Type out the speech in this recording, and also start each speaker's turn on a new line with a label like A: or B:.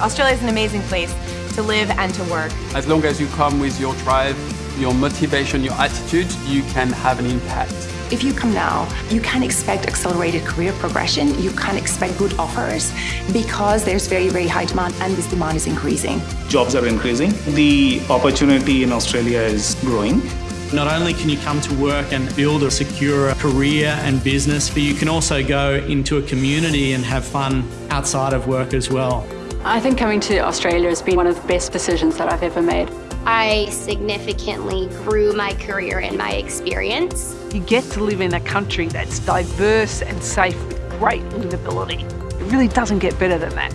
A: Australia is an amazing place to live and to work.
B: As long as you come with your drive, your motivation, your attitude, you can have an impact.
C: If you come now, you can expect accelerated career progression, you can expect good offers because there's very, very high demand and this demand is increasing.
D: Jobs are increasing. The opportunity in Australia is growing.
E: Not only can you come to work and build a secure career and business, but you can also go into a community and have fun outside of work as well.
F: I think coming to Australia has been one of the best decisions that I've ever made.
G: I significantly grew my career and my experience.
H: You get to live in a country that's diverse and safe with great livability. It really doesn't get better than that.